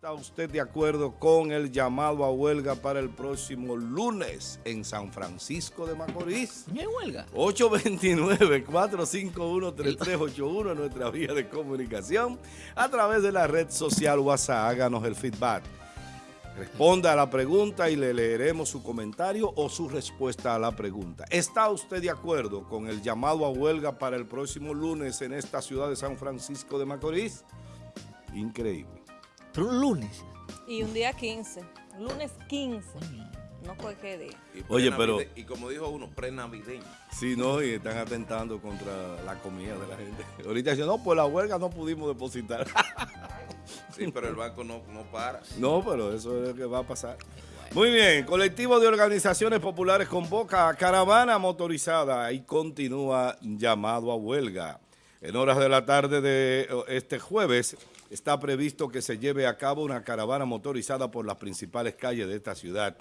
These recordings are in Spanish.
¿Está usted de acuerdo con el llamado a huelga para el próximo lunes en San Francisco de Macorís? ¿No hay huelga? 829-451-3381 nuestra vía de comunicación a través de la red social WhatsApp. Háganos el feedback. Responda a la pregunta y le leeremos su comentario o su respuesta a la pregunta. ¿Está usted de acuerdo con el llamado a huelga para el próximo lunes en esta ciudad de San Francisco de Macorís? Increíble. Pero un lunes. Y un día 15. Lunes 15. No cualquier día. Y Oye, pero- Y como dijo uno, pre-navideño. Sí, no, y están atentando contra la comida de la gente. Ahorita dicen, no, pues la huelga no pudimos depositar. Sí, pero el banco no, no para. no, pero eso es lo que va a pasar. Muy bien, colectivo de organizaciones populares convoca a caravana motorizada y continúa llamado a huelga. En horas de la tarde de este jueves está previsto que se lleve a cabo una caravana motorizada por las principales calles de esta ciudad,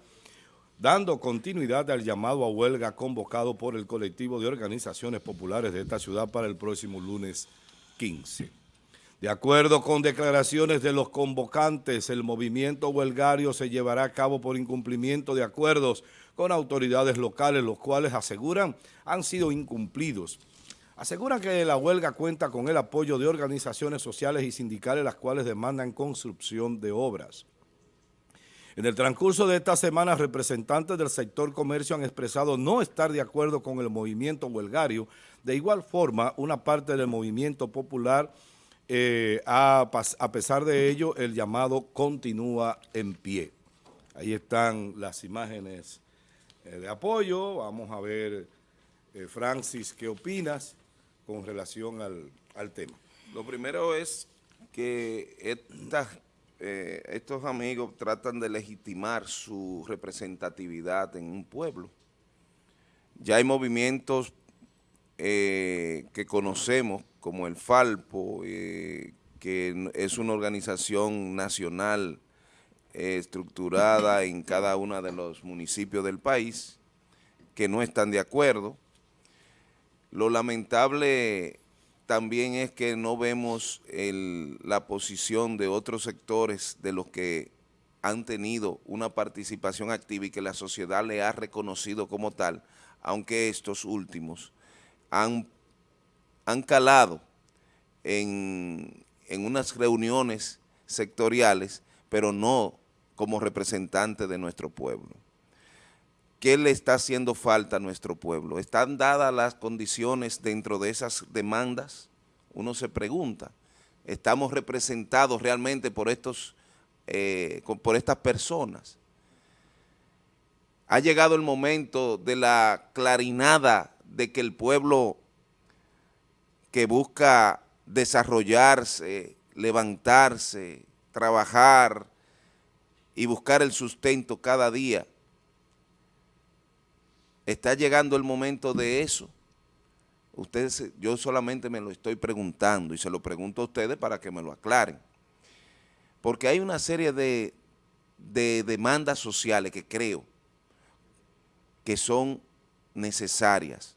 dando continuidad al llamado a huelga convocado por el colectivo de organizaciones populares de esta ciudad para el próximo lunes 15. De acuerdo con declaraciones de los convocantes, el movimiento huelgario se llevará a cabo por incumplimiento de acuerdos con autoridades locales, los cuales aseguran han sido incumplidos. Aseguran que la huelga cuenta con el apoyo de organizaciones sociales y sindicales, las cuales demandan construcción de obras. En el transcurso de esta semana, representantes del sector comercio han expresado no estar de acuerdo con el movimiento huelgario. De igual forma, una parte del movimiento popular, eh, a pesar de ello, el llamado continúa en pie. Ahí están las imágenes eh, de apoyo. Vamos a ver, eh, Francis, ¿qué opinas con relación al, al tema? Lo primero es que eh, estos amigos tratan de legitimar su representatividad en un pueblo. Ya hay movimientos eh, que conocemos como el Falpo, eh, que es una organización nacional estructurada en cada uno de los municipios del país, que no están de acuerdo. Lo lamentable también es que no vemos la posición de otros sectores de los que han tenido una participación activa y que la sociedad le ha reconocido como tal, aunque estos últimos han, han calado en, en unas reuniones sectoriales, pero no como representantes de nuestro pueblo. ¿Qué le está haciendo falta a nuestro pueblo? ¿Están dadas las condiciones dentro de esas demandas? Uno se pregunta, ¿estamos representados realmente por, estos, eh, por estas personas? Ha llegado el momento de la clarinada de que el pueblo que busca desarrollarse, levantarse, trabajar y buscar el sustento cada día, ¿Está llegando el momento de eso? Ustedes, yo solamente me lo estoy preguntando y se lo pregunto a ustedes para que me lo aclaren. Porque hay una serie de, de demandas sociales que creo que son necesarias,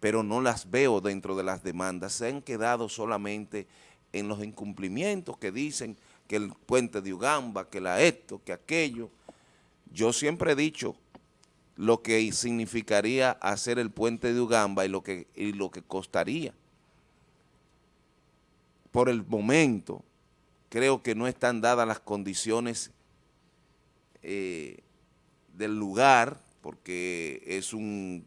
pero no las veo dentro de las demandas. Se han quedado solamente en los incumplimientos que dicen que el puente de Ugamba, que la esto, que aquello. Yo siempre he dicho lo que significaría hacer el puente de Ugamba y lo que, y lo que costaría. Por el momento, creo que no están dadas las condiciones eh, del lugar, porque es un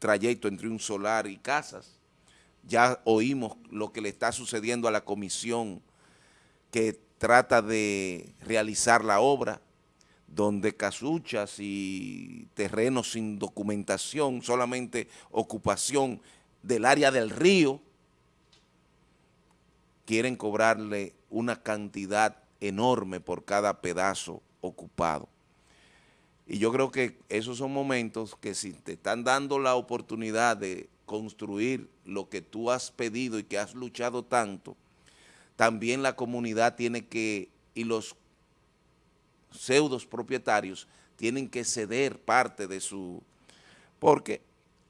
trayecto entre un solar y casas. Ya oímos lo que le está sucediendo a la comisión que trata de realizar la obra, donde casuchas y terrenos sin documentación, solamente ocupación del área del río, quieren cobrarle una cantidad enorme por cada pedazo ocupado. Y yo creo que esos son momentos que si te están dando la oportunidad de construir lo que tú has pedido y que has luchado tanto, también la comunidad tiene que, y los pseudos propietarios tienen que ceder parte de su, porque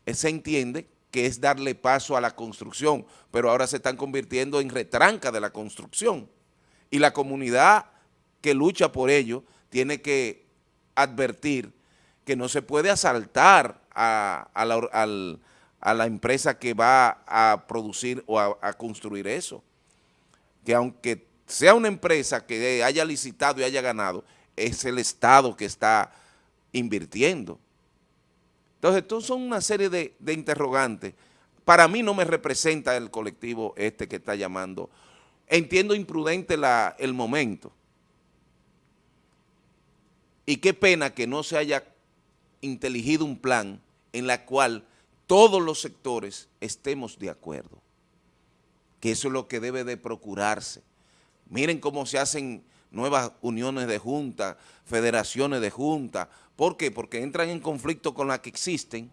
se entiende que es darle paso a la construcción, pero ahora se están convirtiendo en retranca de la construcción. Y la comunidad que lucha por ello tiene que advertir que no se puede asaltar a, la, empresa que va a producir o a, construir eso. Que aunque sea una empresa que haya licitado y haya ganado, es el Estado que está invirtiendo. Entonces, esto son una serie de, de interrogantes. Para mí no me representa el colectivo este que está llamando. Entiendo imprudente la, el momento. Y qué pena que no se haya inteligido un plan en la cual todos los sectores estemos de acuerdo. Que eso es lo que debe de procurarse. Miren cómo se hacen nuevas uniones de junta, federaciones de junta. ¿Por qué? Porque entran en conflicto con las que existen,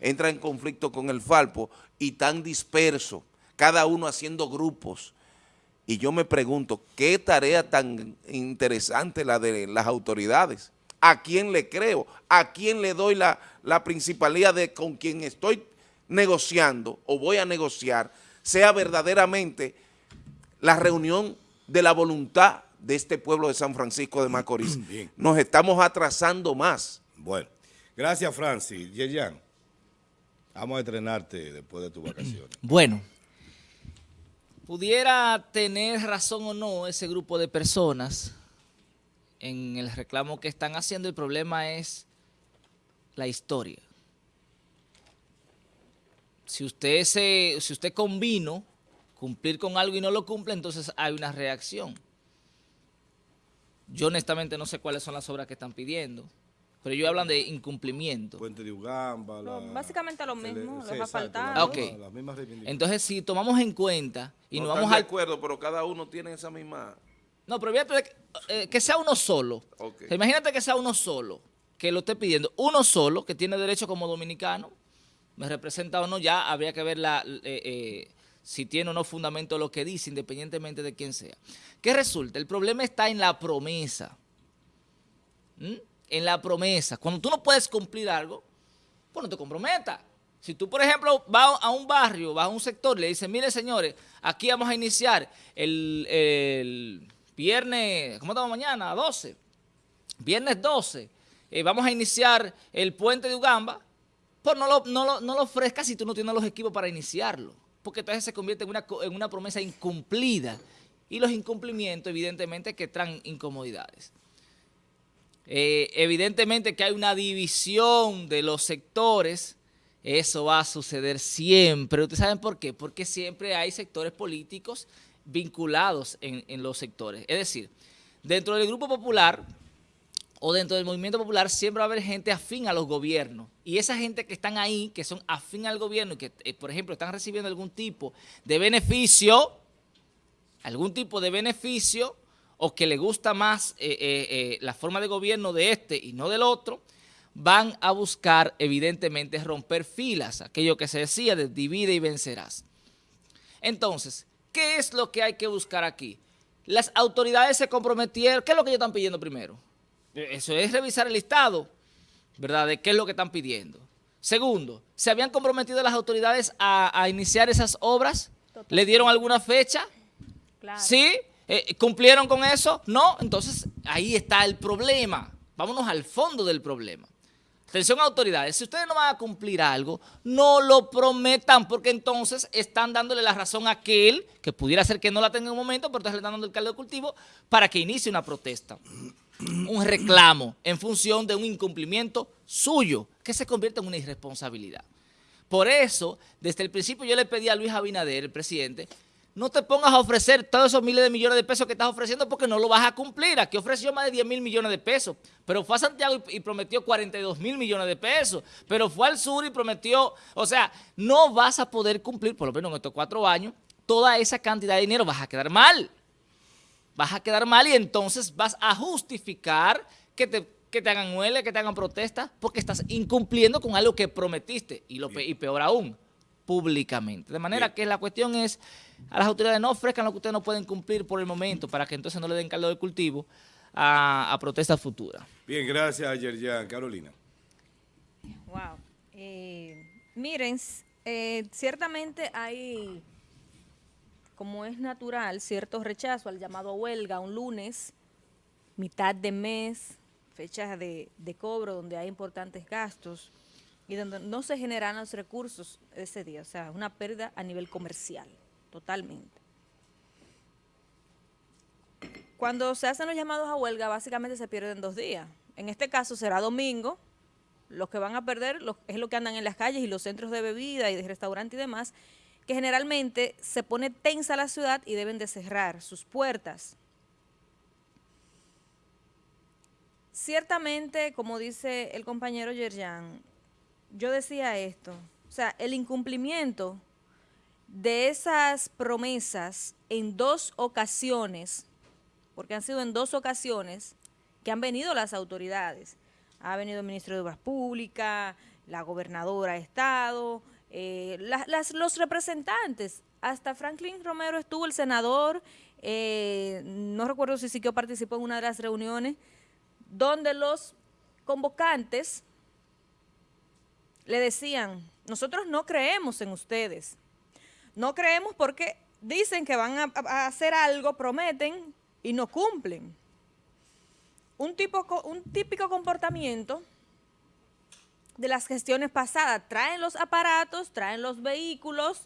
entran en conflicto con el Falpo y tan dispersos, cada uno haciendo grupos. Y yo me pregunto, ¿qué tarea tan interesante la de las autoridades? ¿A quién le creo? ¿A quién le doy la, la principalía de con quien estoy negociando o voy a negociar sea verdaderamente la reunión de la voluntad de este pueblo de San Francisco de Macorís. Nos estamos atrasando más. Bueno, gracias Francis. Yeyan, vamos a entrenarte después de tu vacaciones. Bueno, pudiera tener razón o no ese grupo de personas en el reclamo que están haciendo, el problema es la historia. Si usted, se, si usted convino cumplir con algo y no lo cumple, entonces hay una reacción. Yo honestamente no sé cuáles son las obras que están pidiendo, pero ellos hablan de incumplimiento. Puente de Ugamba. básicamente lo mismo, los asfaltados. Entonces, si tomamos en cuenta y no nos vamos de acuerdo, pero cada uno tiene esa misma... No, pero eh, que sea uno solo. imagínate que sea uno solo, que lo esté pidiendo. Uno solo, que tiene derecho como dominicano, me representa o no, ya habría que ver la, eh, eh, si tiene o no fundamento lo que dice, independientemente de quién sea. ¿Qué resulta? El problema está en la promesa. ¿Mm? En la promesa. Cuando tú no puedes cumplir algo, pues no te comprometas. Si tú, por ejemplo, vas a un barrio, vas a un sector, le dices, mire señores, aquí vamos a iniciar el viernes, ¿cómo estamos mañana? 12. Viernes 12. Eh, vamos a iniciar el puente de Ugamba. Pues no lo, no, lo, ofrezcas si tú no tienes los equipos para iniciarlo. Porque entonces se convierte en una, en una promesa incumplida. Y los incumplimientos, evidentemente, que traen incomodidades. Eh, evidentemente que hay una división de los sectores. Eso va a suceder siempre. ¿Ustedes saben por qué? Porque siempre hay sectores políticos vinculados en, los sectores. Es decir, dentro del Grupo Popular o dentro del Movimiento Popular siempre va a haber gente afín a los gobiernos. Y esa gente que están ahí, que son afín al gobierno y que, eh, por ejemplo, están recibiendo algún tipo de beneficio, algún tipo de beneficio, o que le gusta más eh, eh, la forma de gobierno de este y no del otro, van a buscar, evidentemente, romper filas, aquello que se decía de divide y vencerás. Entonces, ¿Qué es lo que hay que buscar aquí? Las autoridades se comprometieron. ¿Qué es lo que ellos están pidiendo primero? Eso es revisar el listado, ¿verdad? De qué es lo que están pidiendo. Segundo, ¿se habían comprometido las autoridades a, iniciar esas obras? ¿Le dieron alguna fecha? ¿Sí? Eh, ¿Cumplieron con eso? No. Entonces, ahí está el problema. Vámonos al fondo del problema. Atención autoridades, si ustedes no van a cumplir algo, no lo prometan, porque entonces están dándole la razón a aquel, que pudiera ser que no la tenga en un momento, pero entonces le están dando el caldo de cultivo para que inicie una protesta, un reclamo en función de un incumplimiento suyo, que se convierte en una irresponsabilidad. Por eso, desde el principio yo le pedí a Luis Abinader, el presidente, no te pongas a ofrecer todos esos miles de millones de pesos que estás ofreciendo porque no lo vas a cumplir. Aquí ofreció más de 10 mil millones de pesos, pero fue a Santiago y, prometió 42 mil millones de pesos, pero fue al sur y prometió, o sea, no vas a poder cumplir, por lo menos en estos cuatro años, toda esa cantidad de dinero, vas a quedar mal. Vas a quedar mal y entonces vas a justificar que te, que te hagan huele, que te hagan protesta, porque estás incumpliendo con algo que prometiste, y, lo, y peor aún, públicamente. De manera que la cuestión es, a las autoridades no ofrezcan lo que ustedes no pueden cumplir por el momento para que entonces no le den caldo de cultivo a, protestas futuras. Bien, gracias Yerjan. Carolina. Wow. Eh, miren, eh, ciertamente hay, como es natural, cierto rechazo al llamado huelga un lunes mitad de mes, fechas de, de cobro donde hay importantes gastos y donde no se generan los recursos ese día, o sea, una pérdida a nivel comercial, totalmente. Cuando se hacen los llamados a huelga, básicamente se pierden dos días. En este caso será domingo, los que van a perder es lo que andan en las calles y los centros de bebida y de restaurante y demás, que generalmente se pone tensa la ciudad y deben de cerrar sus puertas. Ciertamente, como dice el compañero Yerjan, yo decía esto, o sea, el incumplimiento de esas promesas en dos ocasiones, porque han sido en dos ocasiones que han venido las autoridades. Ha venido el ministro de Obras Públicas, la gobernadora de Estado, eh, los representantes. Hasta Franklin Romero estuvo el senador, eh, no recuerdo si sí que participó en una de las reuniones, donde los convocantes le decían, nosotros no creemos en ustedes. No creemos porque dicen que van a, hacer algo, prometen y no cumplen. Un, tipo, un típico comportamiento de las gestiones pasadas. Traen los aparatos, traen los vehículos,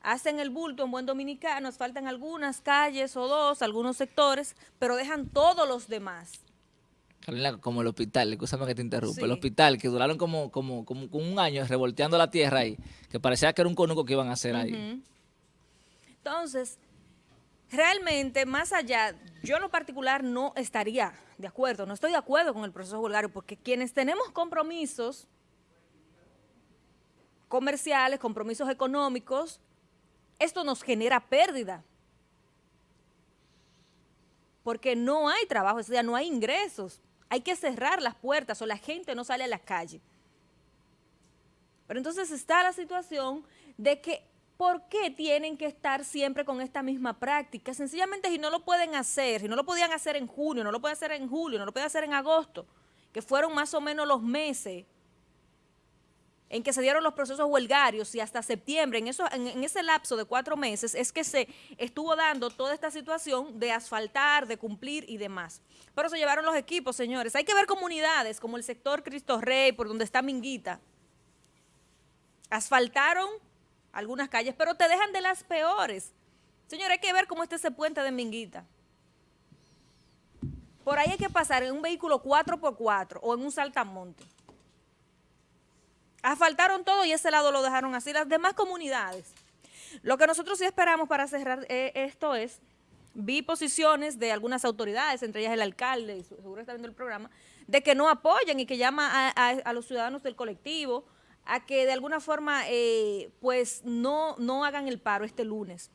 hacen el bulto en buen dominicano, faltan algunas calles o dos, algunos sectores, pero dejan todos los demás como el hospital, escúchame que te interrumpa, el hospital que duraron como, como, como, un año revolteando la tierra ahí, que parecía que era un conuco que iban a hacer ahí. Entonces, realmente, más allá, yo en lo particular no estaría de acuerdo, no estoy de acuerdo con el proceso vulgario, porque quienes tenemos compromisos comerciales, compromisos económicos, esto nos genera pérdida. Porque no hay trabajo, o sea, no hay ingresos. Hay que cerrar las puertas o la gente no sale a la calle. Pero entonces está la situación de que ¿por qué tienen que estar siempre con esta misma práctica? Sencillamente si no lo pueden hacer, si no lo podían hacer en junio, no lo pueden hacer en julio, no lo pueden hacer en agosto, que fueron más o menos los meses en que se dieron los procesos huelgarios y hasta septiembre, en, en, ese lapso de cuatro meses, es que se estuvo dando toda esta situación de asfaltar, de cumplir y demás. Pero se llevaron los equipos, señores. Hay que ver comunidades como el sector Cristo Rey, por donde está Minguita. Asfaltaron algunas calles, pero te dejan de las peores. Señores, hay que ver cómo está ese puente de Minguita. Por ahí hay que pasar en un vehículo 4x4 o en un saltamonte. Asfaltaron todo y ese lado lo dejaron así. Las demás comunidades. Lo que nosotros sí esperamos para cerrar eh, esto es, vi posiciones de algunas autoridades, entre ellas el alcalde, y seguro está viendo el programa, de que no apoyan y que llama a, los ciudadanos del colectivo a que de alguna forma eh, pues no, no hagan el paro este lunes.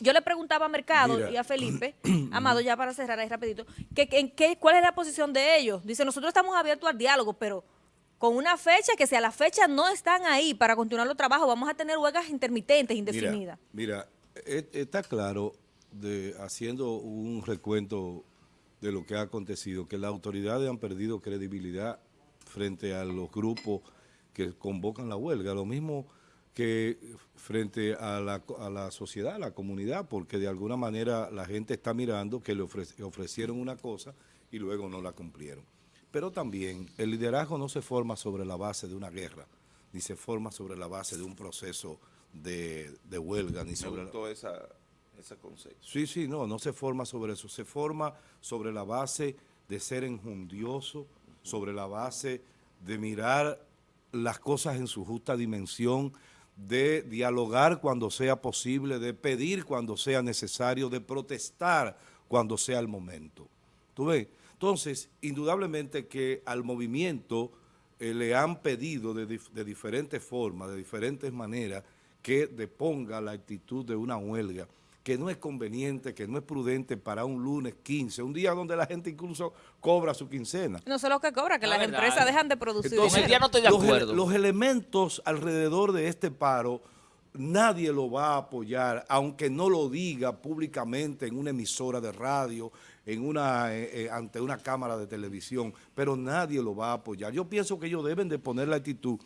Yo le preguntaba a Mercado y a Felipe, Amado, ya para cerrar ahí rapidito, que, que, ¿cuál es la posición de ellos? Dice, nosotros estamos abiertos al diálogo, pero con una fecha que si a la fecha no están ahí para continuar los trabajos, vamos a tener huelgas intermitentes, indefinidas. Mira, e, está claro, de, haciendo un recuento de lo que ha acontecido, que las autoridades han perdido credibilidad frente a los grupos que convocan la huelga, lo mismo que frente a la, a la sociedad, a la comunidad, porque de alguna manera la gente está mirando que le ofrecieron una cosa y luego no la cumplieron. Pero también el liderazgo no se forma sobre la base de una guerra, ni se forma sobre la base de un proceso de, huelga, ni sobre... Me esa, ese concepto. Sí, sí, no, no se forma sobre eso, se forma sobre la base de ser enjundioso, sobre la base de mirar las cosas en su justa dimensión, de dialogar cuando sea posible, de pedir cuando sea necesario, de protestar cuando sea el momento. ¿Tú ves? Entonces, indudablemente que al movimiento eh, le han pedido de, diferentes formas, de diferentes maneras, que deponga la actitud de una huelga, que no es conveniente, que no es prudente para un lunes 15, un día donde la gente incluso cobra su quincena. No sé lo que cobra, que las empresas dejan de producir. Entonces, no estoy de acuerdo. los elementos alrededor de este paro nadie lo va a apoyar, aunque no lo diga públicamente en una emisora de radio, en una, eh, eh, ante una cámara de televisión, pero nadie lo va a apoyar. Yo pienso que ellos deben de poner la actitud.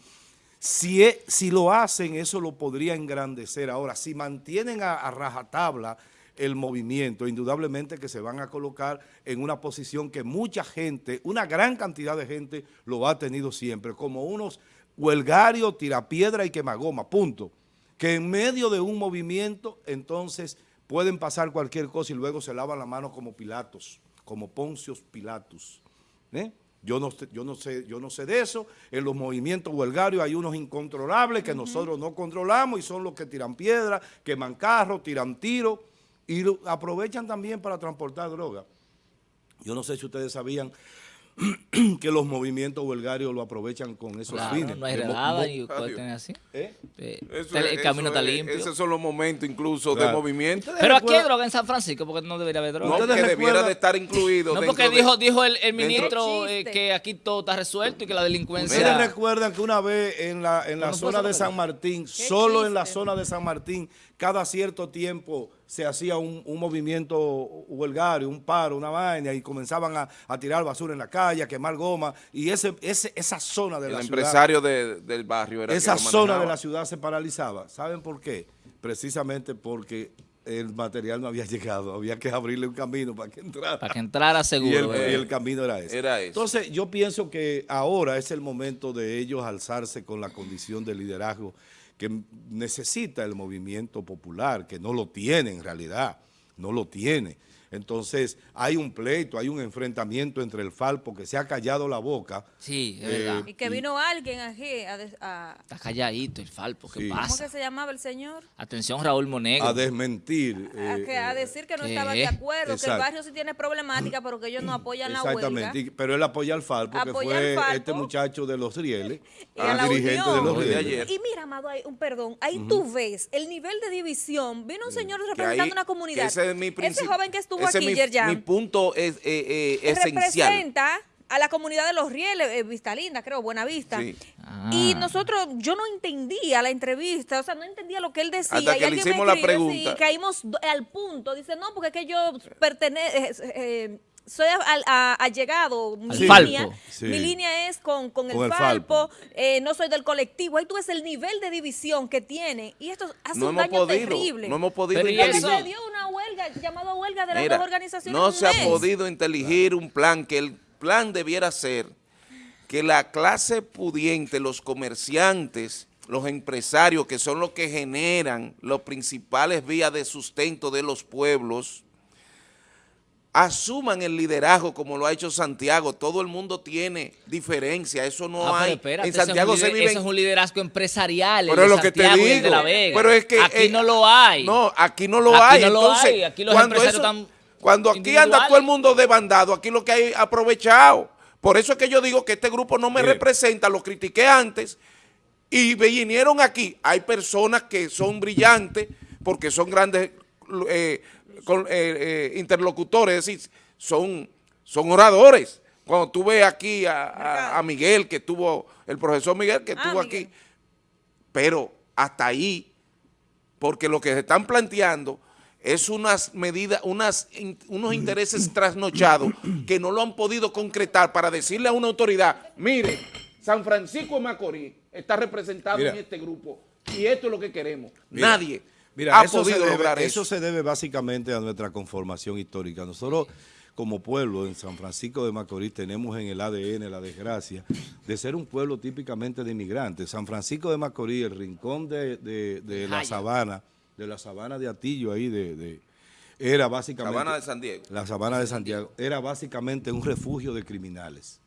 Si, si lo hacen, eso lo podría engrandecer. Ahora, si mantienen a, rajatabla el movimiento, indudablemente que se van a colocar en una posición que mucha gente, una gran cantidad de gente lo ha tenido siempre, como unos huelgarios, tirapiedra y quemagoma, punto. Que en medio de un movimiento, entonces, pueden pasar cualquier cosa y luego se lavan la mano como Pilatos, como Poncios Pilatos. ¿eh? Yo no, yo, no sé, yo no sé de eso. En los movimientos huelgarios hay unos incontrolables que nosotros no controlamos y son los que tiran piedra, queman carros, tiran tiros y aprovechan también para transportar droga. Yo no sé si ustedes sabían que los movimientos huelgarios lo aprovechan con esos fines. no hay redada y tener así. ¿Eh? el camino está limpio. Esos son los momentos incluso de movimiento. Pero aquí hay droga en San Francisco porque no debería haber droga. No, que debiera de estar incluido. No, porque dijo, dijo el, ministro eh, que aquí todo está resuelto y que la delincuencia... Ustedes recuerdan que una vez en la, en la zona de San Martín, solo en la zona de San Martín, cada cierto tiempo se hacía un, movimiento huelgario, un paro, una vaina, y comenzaban a, tirar basura en la calle, a quemar goma, y ese, ese esa zona de la ciudad... El empresario del barrio era Esa zona de la ciudad se paralizaba. ¿Saben por qué? Precisamente porque el material no había llegado, había que abrirle un camino para que entrara. Para que entrara seguro. Y el, camino era ese. Era Entonces yo pienso que ahora es el momento de ellos alzarse con la condición de liderazgo que necesita el movimiento popular, que no lo tiene en realidad, no lo tiene. Entonces, hay un pleito, hay un enfrentamiento entre el Falpo que se ha callado la boca. Sí, es verdad. Y que vino alguien aquí a, Está calladito el Falpo, ¿qué pasa? ¿Cómo que se llamaba el señor? Atención, Raúl Monegro. A desmentir. a, eh, decir que no estaba de acuerdo, que el barrio sí tiene problemática, pero que ellos no apoyan la huelga. Exactamente, pero él apoya al Falpo, que fue este muchacho de los Rieles, el dirigente de los Rieles. Y mira, Amado, un perdón, ahí tú ves el nivel de división. Vino un señor representando una comunidad. Ese, ese joven que estuvo ese mi, punto es eh, eh, esencial. Representa a la comunidad de Los Rieles, eh, Vista Linda, creo, Buenavista. Sí. Y ah. nosotros, yo no entendía la entrevista, o sea, no entendía lo que él decía. Hasta que le hicimos la pregunta. Y caímos al punto. Dice, no, porque es que yo pertenezco... Soy allegado, mi, línea, mi línea es con, con, el, Falpo, Eh, no soy del colectivo. Ahí tú ves el nivel de división que tiene y esto hace un daño terrible. No hemos podido Pero eso dio una huelga, llamada huelga de las dos organizaciones. No se ha podido inteligir un plan, que el plan debiera ser que la clase pudiente, los comerciantes, los empresarios, que son los que generan los principales vías de sustento de los pueblos, asuman el liderazgo como lo ha hecho Santiago. Todo el mundo tiene diferencia, eso no ah, hay. en Santiago se vive... Eso es un liderazgo empresarial, pero es lo que te digo, de la Vega. Pero es que, aquí no lo hay. No, aquí no lo hay. No lo hay. Aquí los cuando empresarios están Cuando aquí anda todo el mundo demandado, aquí lo que hay aprovechado. Por eso es que yo digo que este grupo no me representa, lo critiqué antes y vinieron aquí. Hay personas que son brillantes porque son grandes eh, con, eh, eh, interlocutores, es decir, son, son oradores. Cuando tú ves aquí a, Miguel, que tuvo, el profesor Miguel, que ah, estuvo aquí, pero hasta ahí, porque lo que se están planteando es unas medidas, unas, unos intereses trasnochados que no lo han podido concretar para decirle a una autoridad, mire, San Francisco de Macorís está representado en este grupo y esto es lo que queremos. Nadie. Mira, eso se debe, eso. se debe básicamente a nuestra conformación histórica. Nosotros como pueblo en San Francisco de Macorís tenemos en el ADN la desgracia de ser un pueblo típicamente de inmigrantes. San Francisco de Macorís, el rincón de, la sabana, de la sabana de Atillo ahí, de, era básicamente... Sabana de San Diego. La sabana de Santiago. Era básicamente un refugio de criminales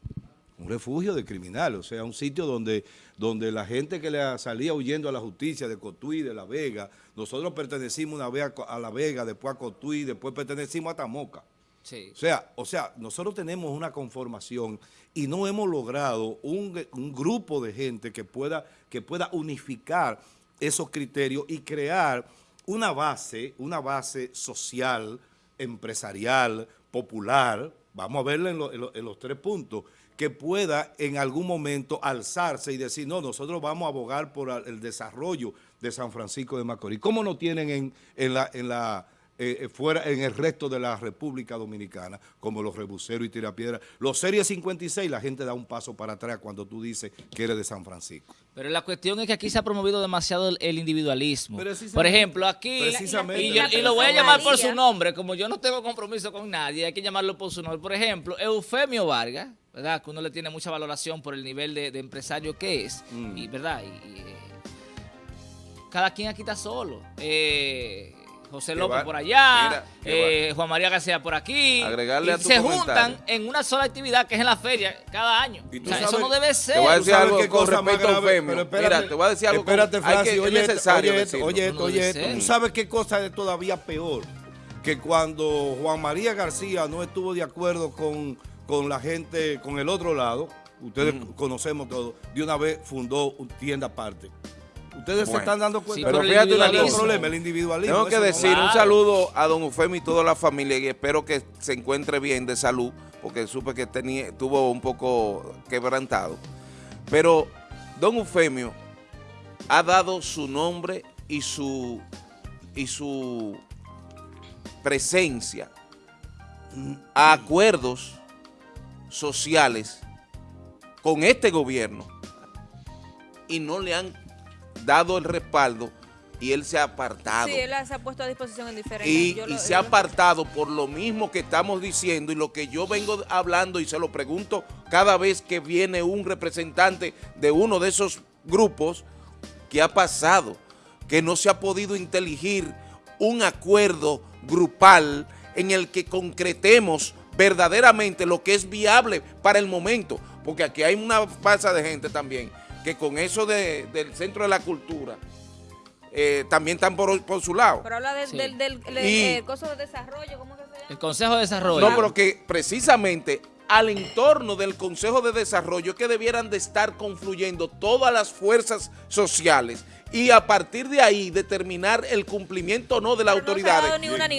un refugio de criminales, o sea, un sitio donde, donde la gente que le salía huyendo a la justicia de Cotuí, de La Vega, nosotros pertenecimos una vez a La Vega, después a Cotuí, después pertenecimos a Tamoca. O, sea, o sea, nosotros tenemos una conformación y no hemos logrado un, grupo de gente que pueda, que pueda unificar esos criterios y crear una base, una base social, empresarial, popular, vamos a verla en los tres puntos, que pueda en algún momento alzarse y decir, no, nosotros vamos a abogar por el desarrollo de San Francisco de Macorís. ¿Cómo no tienen en, en, la, en, la, eh, fuera en el resto de la República Dominicana, como los rebuseros y tirapiedras. Los Series 56, la gente da un paso para atrás cuando tú dices que eres de San Francisco. Pero la cuestión es que aquí se ha promovido demasiado el, el individualismo. Por ejemplo, aquí, y, yo, y, lo voy a llamar por su nombre, como yo no tengo compromiso con nadie, hay que llamarlo por su nombre. Por ejemplo, Eufemio Vargas, ¿verdad? Que uno le tiene mucha valoración por el nivel de, empresario que es, mm. y ¿verdad? Y, eh, cada quien aquí está solo. Eh, José López por allá, eh, Juan María García por aquí. Agregarle se juntan en una sola actividad que es en la feria cada año. O sea, eso no debe ser. Te voy a decir algo con respecto a Eufemio. Mira, te voy a decir algo espérate, Francis, oye, necesario oye, esto, oye, esto, oye esto. ¿Tú sabes qué cosa es todavía peor? Que cuando Juan María García no estuvo de acuerdo con, con la gente, con el otro lado, ustedes conocemos todo, de una vez fundó tienda aparte. Ustedes se están dando cuenta. pero fíjate una cosa. problema, el individualismo. Tengo que decir un saludo a don Eufemio y toda la familia y espero que se encuentre bien de salud, porque supe que tenía, estuvo un poco quebrantado. Pero don Eufemio ha dado su nombre y su, y su presencia a acuerdos sociales con este gobierno y no le han dado el respaldo y él se ha apartado. Sí, él se ha puesto a disposición en diferentes... Y, y se ha apartado por lo mismo que estamos diciendo y lo que yo vengo hablando y se lo pregunto cada vez que viene un representante de uno de esos grupos, ¿qué ha pasado? Que no se ha podido inteligir un acuerdo grupal en el que concretemos verdaderamente lo que es viable para el momento, porque aquí hay una falsa de gente también que con eso de, del Centro de la Cultura eh, también están por, por, su lado. Pero habla del, del, del eh, de desarrollo, ¿cómo que se llama? El Consejo de Desarrollo. No, pero que precisamente al entorno del Consejo de Desarrollo que debieran de estar confluyendo todas las fuerzas sociales y a partir de ahí determinar el cumplimiento o no de las autoridades.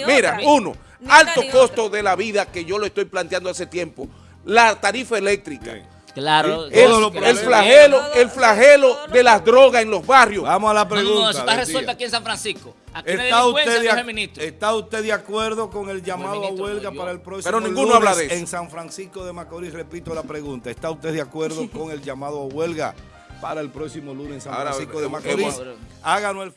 Mira, uno, alto costo de la vida que yo lo estoy planteando hace tiempo, la tarifa eléctrica. Claro. El, flagelo, el flagelo de las drogas en los barrios. Vamos a la pregunta. No, eso está resuelto aquí en San Francisco. ¿Está, usted de, ¿Está usted de acuerdo con el llamado a huelga para el próximo Pero ninguno habla de eso. En San Francisco de Macorís, repito la pregunta, ¿está usted de acuerdo con el llamado a huelga para el próximo lunes en San Francisco de Macorís? Háganos el